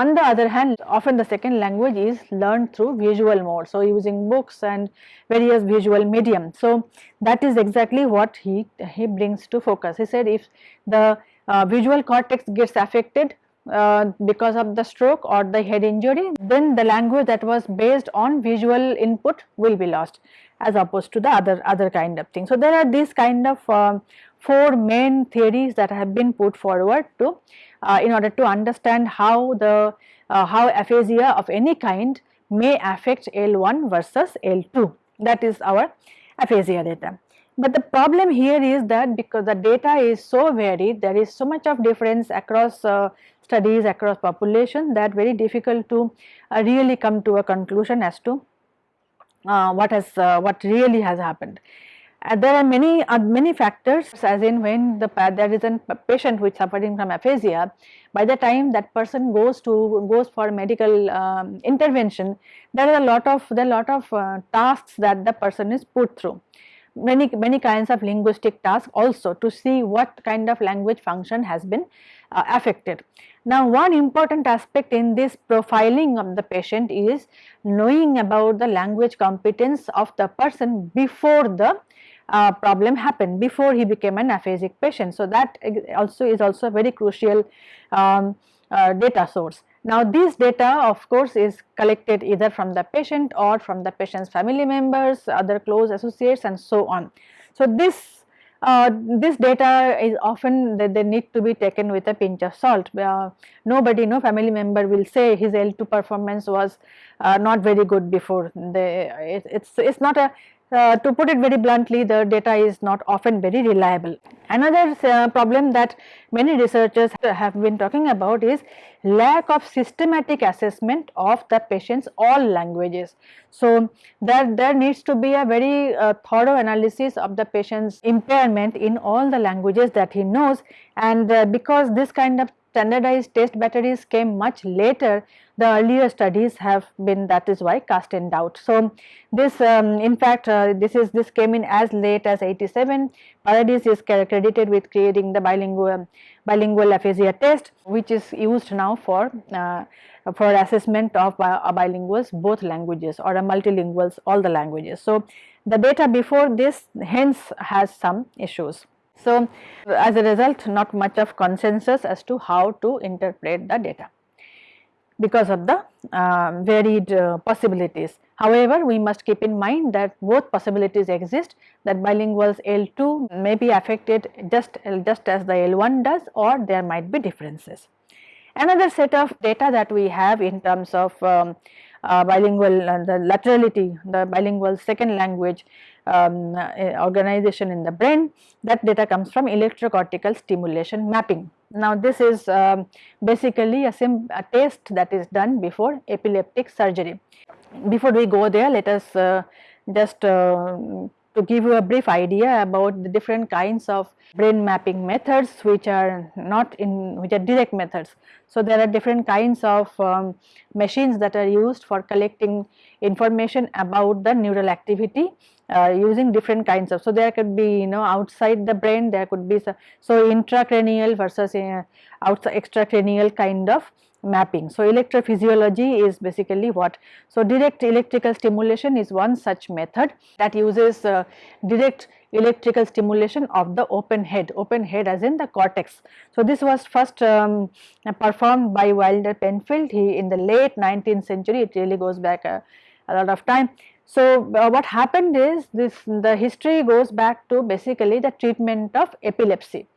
On the other hand, often the second language is learned through visual mode. So, using books and various visual medium. So, that is exactly what he, he brings to focus. He said if the uh, visual cortex gets affected uh, because of the stroke or the head injury, then the language that was based on visual input will be lost as opposed to the other other kind of thing. So, there are these kind of uh, four main theories that have been put forward to uh, in order to understand how the uh, how aphasia of any kind may affect L1 versus L2 that is our aphasia data. But the problem here is that because the data is so varied there is so much of difference across uh, studies across population that very difficult to uh, really come to a conclusion as to uh, what has uh, what really has happened. There are many uh, many factors as in when the there is a patient which suffering from aphasia by the time that person goes to goes for medical um, intervention there are a lot of there are lot of uh, tasks that the person is put through many many kinds of linguistic tasks also to see what kind of language function has been uh, affected. Now, one important aspect in this profiling of the patient is knowing about the language competence of the person before the uh, problem happened, before he became an aphasic patient. So, that also is also a very crucial um, uh, data source. Now, this data of course is collected either from the patient or from the patient's family members, other close associates and so on. So, this uh, this data is often that they, need to be taken with a pinch of salt. Uh, nobody, no family member will say his L2 performance was uh, not very good before. They, it, it's it's not a uh, to put it very bluntly the data is not often very reliable. Another uh, problem that many researchers have been talking about is lack of systematic assessment of the patient's all languages. So, there, there needs to be a very uh, thorough analysis of the patient's impairment in all the languages that he knows and uh, because this kind of standardized test batteries came much later the earlier studies have been that is why cast in doubt. So, this um, in fact uh, this is this came in as late as 87 Paradis is credited with creating the bilingual bilingual aphasia test which is used now for uh, for assessment of uh, bilinguals both languages or a multilinguals all the languages. So, the data before this hence has some issues. So, as a result not much of consensus as to how to interpret the data because of the uh, varied uh, possibilities. However, we must keep in mind that both possibilities exist that bilinguals L2 may be affected just, just as the L1 does or there might be differences. Another set of data that we have in terms of um, uh, bilingual uh, the laterality the bilingual second language um, uh, organization in the brain that data comes from electrocortical stimulation mapping. Now this is um, basically a, a, test that is done before epileptic surgery. Before we go there let us uh, just uh, to give you a brief idea about the different kinds of brain mapping methods which are not in which are direct methods. So, there are different kinds of um, machines that are used for collecting information about the neural activity uh, using different kinds of. So, there could be you know outside the brain there could be so, so intracranial versus uh, outside extracranial kind of mapping. So, electrophysiology is basically what. So, direct electrical stimulation is one such method that uses uh, direct electrical stimulation of the open head, open head as in the cortex. So, this was first um, performed by Wilder Penfield he in the late 19th century it really goes back a, a lot of time. So, uh, what happened is this the history goes back to basically the treatment of epilepsy.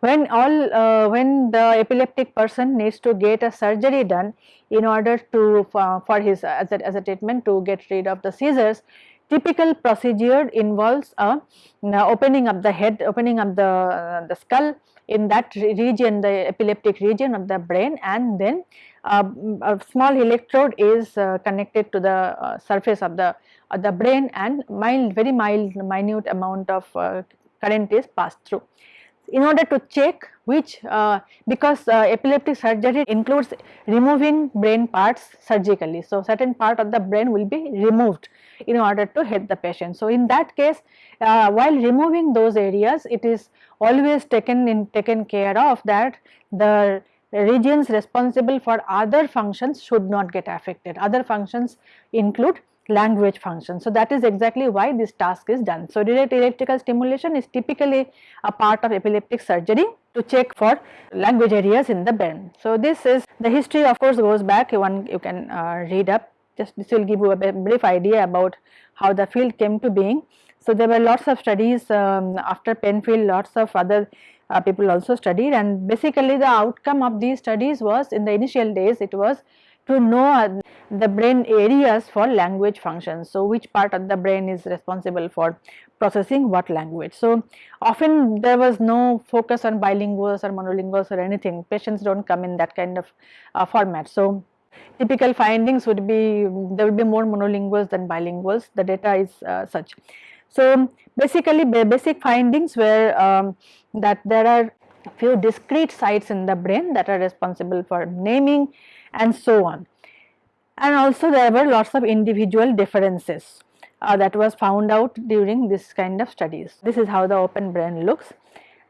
When all uh, when the epileptic person needs to get a surgery done in order to uh, for his as a, as a treatment to get rid of the seizures typical procedure involves a uh, opening up the head opening up the uh, the skull in that region the epileptic region of the brain and then a small electrode is uh, connected to the surface of the the brain and mild very mild minute amount of current is passed through in order to check which uh, because uh, epileptic surgery includes removing brain parts surgically. So, certain part of the brain will be removed in order to help the patient. So, in that case uh, while removing those areas it is always taken in taken care of that the regions responsible for other functions should not get affected. Other functions include language function. So, that is exactly why this task is done. So, direct electrical stimulation is typically a part of epileptic surgery to check for language areas in the brain. So, this is the history of course goes back one you can uh, read up just this will give you a brief idea about how the field came to being. So, there were lots of studies um, after Penfield lots of other uh, people also studied and basically the outcome of these studies was in the initial days it was to know uh, the brain areas for language functions. So, which part of the brain is responsible for processing what language. So, often there was no focus on bilinguals or monolinguals or anything patients do not come in that kind of uh, format. So, typical findings would be there would be more monolinguals than bilinguals the data is uh, such. So, basically basic findings were um, that there are few discrete sites in the brain that are responsible for naming and so on. And also there were lots of individual differences uh, that was found out during this kind of studies. This is how the open brain looks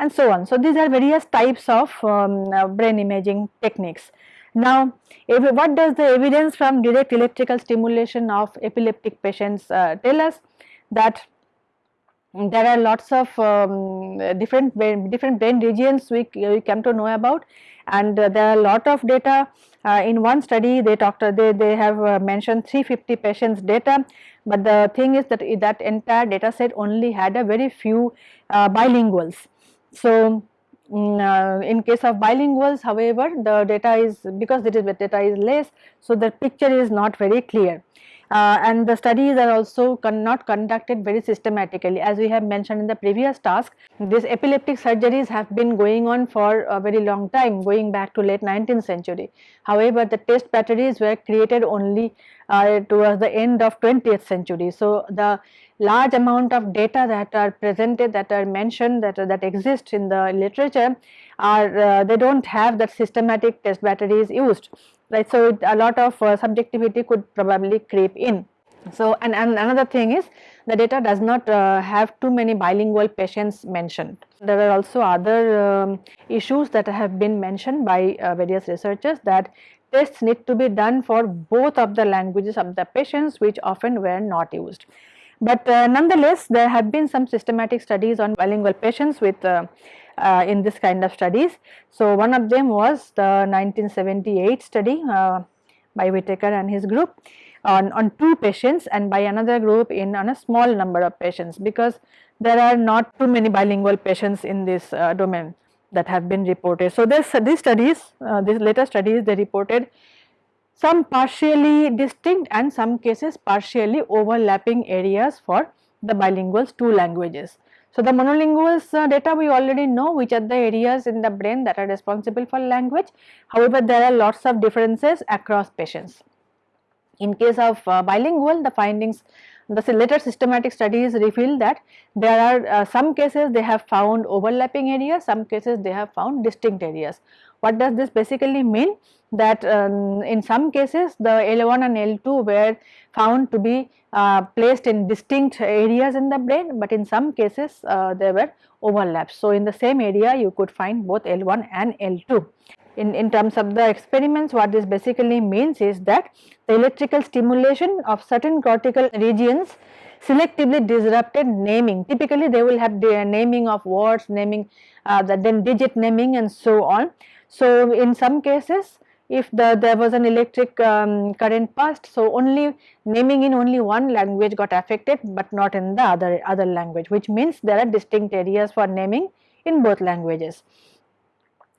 and so on. So, these are various types of um, uh, brain imaging techniques. Now, what does the evidence from direct electrical stimulation of epileptic patients uh, tell us? That there are lots of um, different brain, different brain regions we, we come to know about and uh, there are a lot of data uh, in one study they talked they, they have uh, mentioned 350 patients data but the thing is that that entire data set only had a very few uh, bilinguals. So, mm, uh, in case of bilinguals however the data is because it is data is less so the picture is not very clear. Uh, and the studies are also con not conducted very systematically as we have mentioned in the previous task. These epileptic surgeries have been going on for a very long time going back to late 19th century. However, the test batteries were created only uh, towards the end of 20th century. So, the large amount of data that are presented that are mentioned that, that exist in the literature are uh, they do not have that systematic test batteries used right. So, a lot of uh, subjectivity could probably creep in. So, and, and another thing is the data does not uh, have too many bilingual patients mentioned. There are also other um, issues that have been mentioned by uh, various researchers that tests need to be done for both of the languages of the patients which often were not used. But uh, nonetheless there have been some systematic studies on bilingual patients with uh, in this kind of studies. So, one of them was the 1978 study uh, by Whitaker and his group on, on two patients and by another group in on a small number of patients because there are not too many bilingual patients in this uh, domain that have been reported. So, this these studies uh, these later studies they reported some partially distinct and some cases partially overlapping areas for the bilinguals two languages. So, the monolinguals uh, data we already know which are the areas in the brain that are responsible for language. However, there are lots of differences across patients. In case of uh, bilingual the findings the later systematic studies reveal that there are uh, some cases they have found overlapping areas, some cases they have found distinct areas. What does this basically mean? That um, in some cases the L1 and L2 were found to be uh, placed in distinct areas in the brain, but in some cases uh, there were overlaps. So, in the same area you could find both L1 and L2. In, in terms of the experiments what this basically means is that the electrical stimulation of certain cortical regions selectively disrupted naming. Typically they will have the naming of words, naming uh, the, then digit naming and so on. So, in some cases if the there was an electric um, current passed so only naming in only one language got affected but not in the other other language which means there are distinct areas for naming in both languages.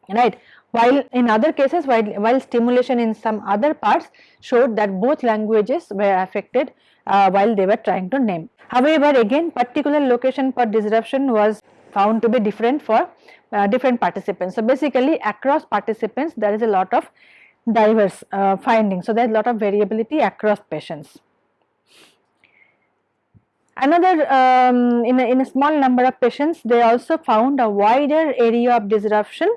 Right? While in other cases while, while stimulation in some other parts showed that both languages were affected uh, while they were trying to name. However again particular location for disruption was found to be different for uh, different participants. So, basically across participants there is a lot of diverse uh, findings. So, there is a lot of variability across patients. Another um, in, a, in a small number of patients they also found a wider area of disruption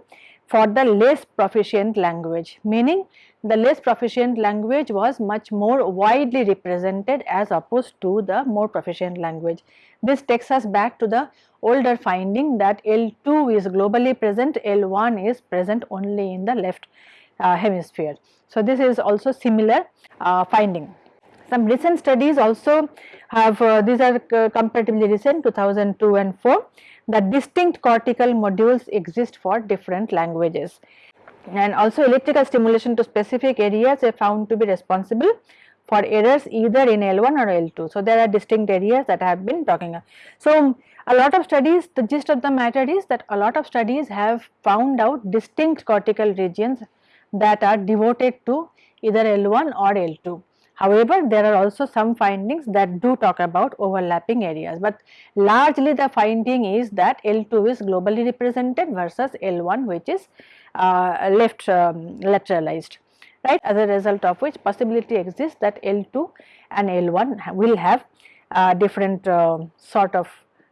for the less proficient language meaning the less proficient language was much more widely represented as opposed to the more proficient language. This takes us back to the older finding that L2 is globally present, L1 is present only in the left uh, hemisphere. So, this is also similar uh, finding. Some recent studies also have uh, these are comparatively recent 2002 and 4 that distinct cortical modules exist for different languages and also electrical stimulation to specific areas are found to be responsible for errors either in L1 or L2. So, there are distinct areas that I have been talking about. So, a lot of studies the gist of the matter is that a lot of studies have found out distinct cortical regions that are devoted to either L1 or L2. However, there are also some findings that do talk about overlapping areas, but largely the finding is that L2 is globally represented versus L1 which is uh, left um, lateralized right as a result of which possibility exists that L2 and L1 will have uh, different uh, sort of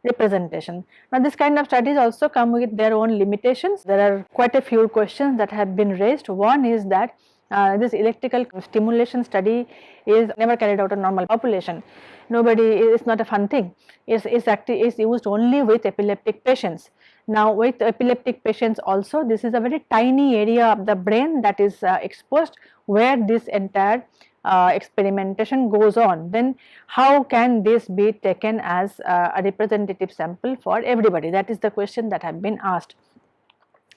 representation. Now this kind of studies also come with their own limitations. There are quite a few questions that have been raised. One is that uh, this electrical stimulation study is never carried out in normal population. Nobody, it's not a fun thing. It's, it's is used only with epileptic patients. Now with epileptic patients also this is a very tiny area of the brain that is uh, exposed where this entire uh, experimentation goes on then how can this be taken as uh, a representative sample for everybody that is the question that have been asked.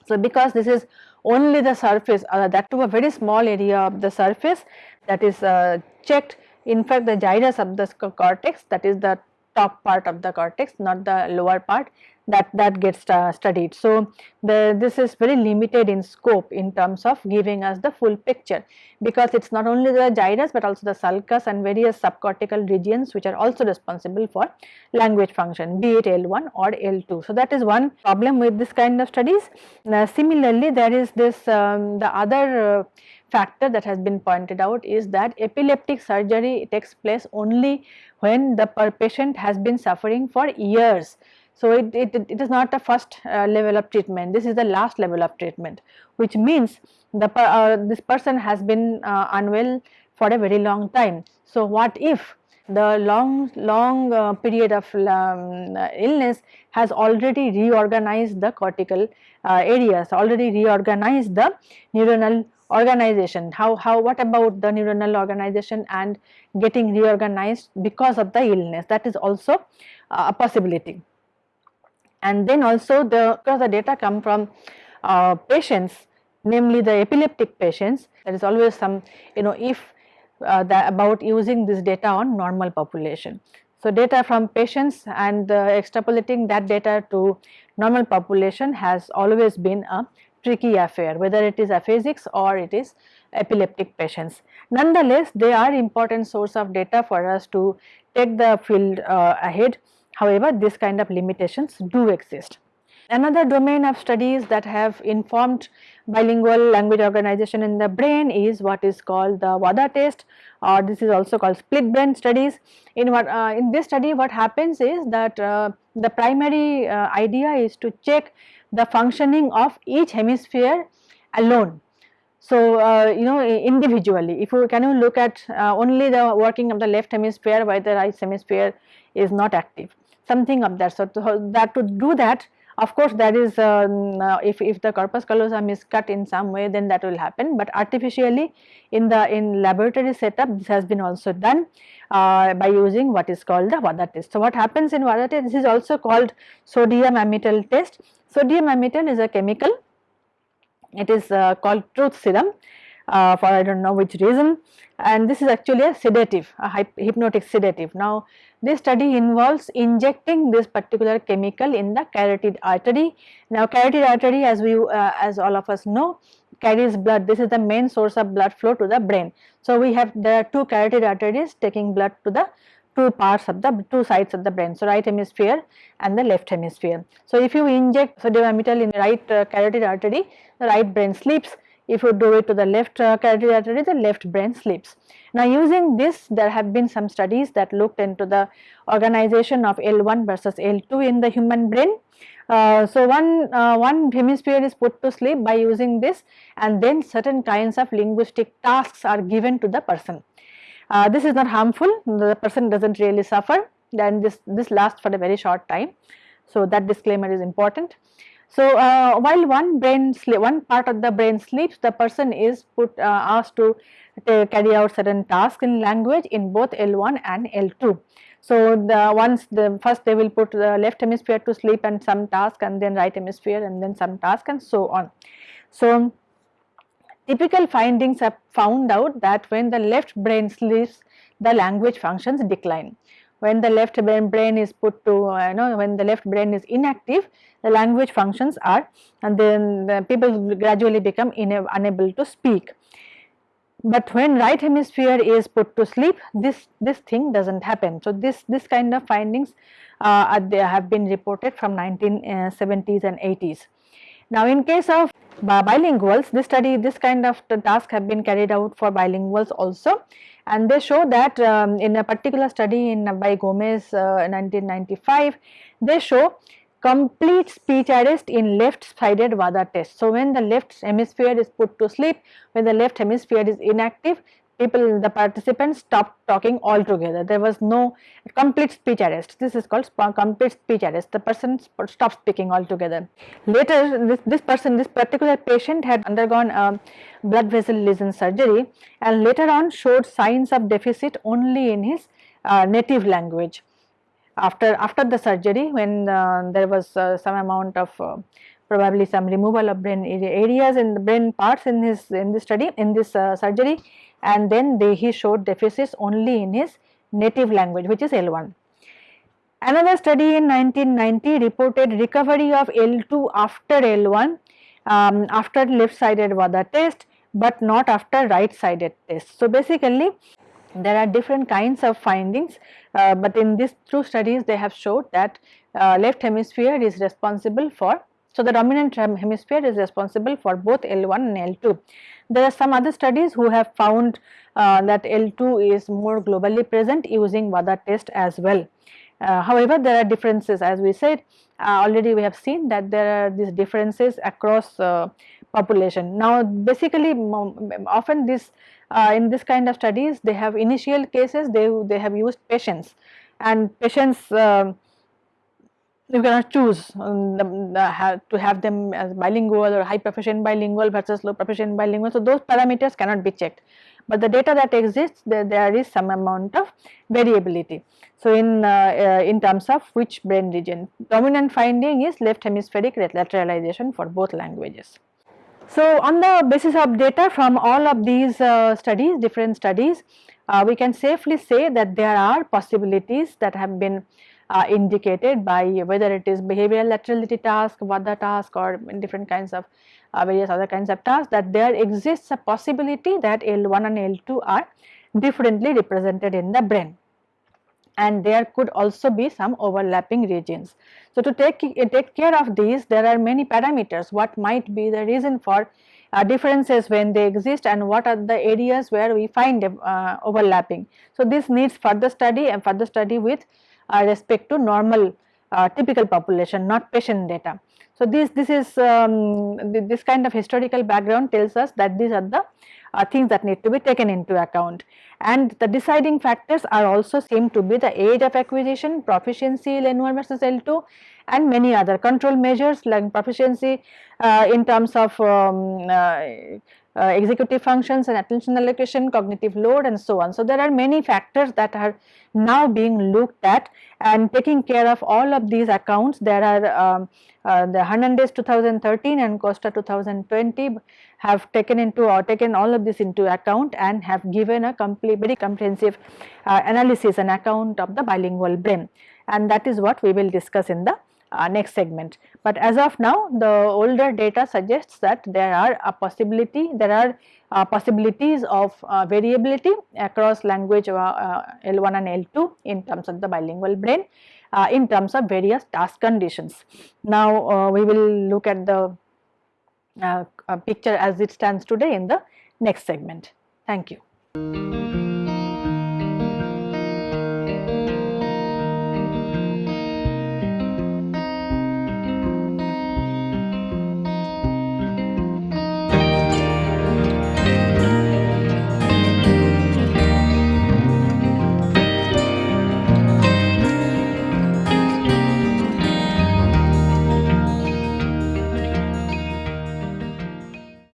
So, because this is only the surface uh, that to a very small area of the surface that is uh, checked in fact the gyrus of the cortex that is the top part of the cortex not the lower part that that gets uh, studied. So, the, this is very limited in scope in terms of giving us the full picture because it is not only the gyrus but also the sulcus and various subcortical regions which are also responsible for language function be it L1 or L2. So, that is one problem with this kind of studies. Uh, similarly, there is this um, the other uh, factor that has been pointed out is that epileptic surgery takes place only when the patient has been suffering for years. So, it, it, it is not the first uh, level of treatment, this is the last level of treatment which means the uh, this person has been uh, unwell for a very long time. So, what if the long long uh, period of um, illness has already reorganized the cortical uh, areas, already reorganized the neuronal organization? How how what about the neuronal organization and getting reorganized because of the illness? That is also uh, a possibility and then also the because the data come from uh, patients namely the epileptic patients there is always some you know if uh, the, about using this data on normal population. So, data from patients and uh, extrapolating that data to normal population has always been a tricky affair whether it is aphasics or it is epileptic patients. Nonetheless, they are important source of data for us to take the field uh, ahead. However, this kind of limitations do exist. Another domain of studies that have informed bilingual language organization in the brain is what is called the WADA test or this is also called split brain studies. In what uh, in this study what happens is that uh, the primary uh, idea is to check the functioning of each hemisphere alone. So, uh, you know individually if you can you look at uh, only the working of the left hemisphere while the right hemisphere is not active something of that. So, that to do that of course, that is um, uh, if, if the corpus callosum is cut in some way then that will happen, but artificially in the in laboratory setup this has been also done uh, by using what is called the WADA test. So, what happens in WADA test this is also called sodium amytal test. Sodium amytal is a chemical it is uh, called truth serum uh, for I do not know which reason and this is actually a sedative a hypnotic sedative. Now this study involves injecting this particular chemical in the carotid artery. Now carotid artery as we uh, as all of us know carries blood this is the main source of blood flow to the brain. So we have there are two carotid arteries taking blood to the two parts of the two sides of the brain. So right hemisphere and the left hemisphere. So if you inject sodium amytal in the right uh, carotid artery the right brain sleeps if you do it to the left uh, carotid artery the left brain sleeps. Now using this there have been some studies that looked into the organization of L1 versus L2 in the human brain. Uh, so one, uh, one hemisphere is put to sleep by using this and then certain kinds of linguistic tasks are given to the person. Uh, this is not harmful the person does not really suffer then this, this lasts for a very short time. So that disclaimer is important. So, uh, while one brain one part of the brain sleeps, the person is put uh, asked to carry out certain tasks in language in both L1 and L2. So, the once the first they will put the left hemisphere to sleep and some task and then right hemisphere and then some task and so on. So, typical findings have found out that when the left brain sleeps the language functions decline when the left brain is put to uh, you know when the left brain is inactive the language functions are and then the people gradually become unable to speak. But when right hemisphere is put to sleep this this thing does not happen. So, this this kind of findings uh, they have been reported from 1970s uh, and 80s. Now, in case of bilinguals this study this kind of task have been carried out for bilinguals also and they show that um, in a particular study in by Gomez uh, 1995 they show complete speech arrest in left sided WADA test. So, when the left hemisphere is put to sleep when the left hemisphere is inactive people the participants stopped talking altogether. There was no complete speech arrest. This is called complete speech arrest. The person stopped speaking altogether. Later this, this person this particular patient had undergone a blood vessel lesion surgery and later on showed signs of deficit only in his uh, native language. After after the surgery when uh, there was uh, some amount of uh, probably some removal of brain areas in the brain parts in his in this study in this uh, surgery and then they, he showed deficits only in his native language which is L1. Another study in 1990 reported recovery of L2 after L1 um, after left sided WADA test but not after right sided test. So, basically there are different kinds of findings, uh, but in these two studies they have showed that uh, left hemisphere is responsible for. So, the dominant hemisphere is responsible for both L1 and L2. There are some other studies who have found uh, that L2 is more globally present using WADA test as well. Uh, however, there are differences as we said uh, already we have seen that there are these differences across uh, population. Now basically often this uh, in this kind of studies they have initial cases they, they have used patients and patients um, you cannot choose um, to have them as bilingual or high proficient bilingual versus low proficient bilingual. So, those parameters cannot be checked, but the data that exists there, there is some amount of variability. So, in, uh, uh, in terms of which brain region dominant finding is left hemispheric lateralization for both languages. So, on the basis of data from all of these uh, studies different studies uh, we can safely say that there are possibilities that have been uh, indicated by whether it is behavioral laterality task, WADA task or different kinds of uh, various other kinds of tasks that there exists a possibility that L1 and L2 are differently represented in the brain and there could also be some overlapping regions. So, to take, take care of these there are many parameters what might be the reason for uh, differences when they exist and what are the areas where we find uh, overlapping. So, this needs further study and further study with respect to normal uh, typical population not patient data. So, this, this is um, this kind of historical background tells us that these are the uh, things that need to be taken into account and the deciding factors are also seem to be the age of acquisition, proficiency L1 versus L2 and many other control measures like proficiency uh, in terms of um, uh, uh, executive functions and attention allocation, cognitive load and so on. So, there are many factors that are now being looked at and taking care of all of these accounts. There are um, uh, the Hernandez 2013 and Costa 2020 have taken into or taken all of this into account and have given a complete very comprehensive uh, analysis and account of the bilingual brain and that is what we will discuss in the uh, next segment. But as of now the older data suggests that there are a possibility there are uh, possibilities of uh, variability across language uh, uh, L1 and L2 in terms of the bilingual brain uh, in terms of various task conditions. Now we will look at the picture as it stands today in the next segment. Thank you.